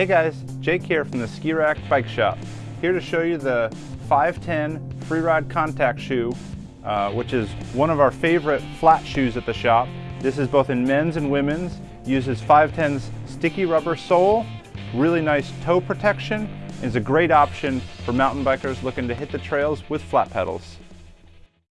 Hey guys, Jake here from the Ski Rack Bike Shop. Here to show you the 510 Freerider Contact Shoe, uh, which is one of our favorite flat shoes at the shop. This is both in men's and women's, uses 510's sticky rubber sole, really nice toe protection, and is a great option for mountain bikers looking to hit the trails with flat pedals.